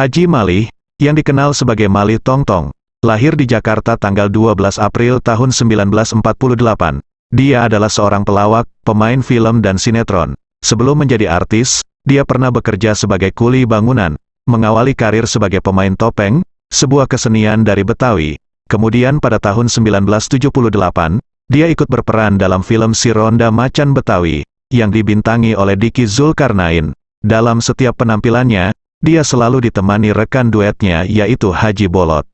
Haji Malih, yang dikenal sebagai Malih Tongtong, lahir di Jakarta tanggal 12 April tahun 1948. Dia adalah seorang pelawak, pemain film dan sinetron. Sebelum menjadi artis, dia pernah bekerja sebagai kuli bangunan, mengawali karir sebagai pemain topeng, sebuah kesenian dari Betawi. Kemudian pada tahun 1978, dia ikut berperan dalam film Si Ronda Macan Betawi, yang dibintangi oleh Diki Zulkarnain. Dalam setiap penampilannya, dia selalu ditemani rekan duetnya yaitu Haji Bolot.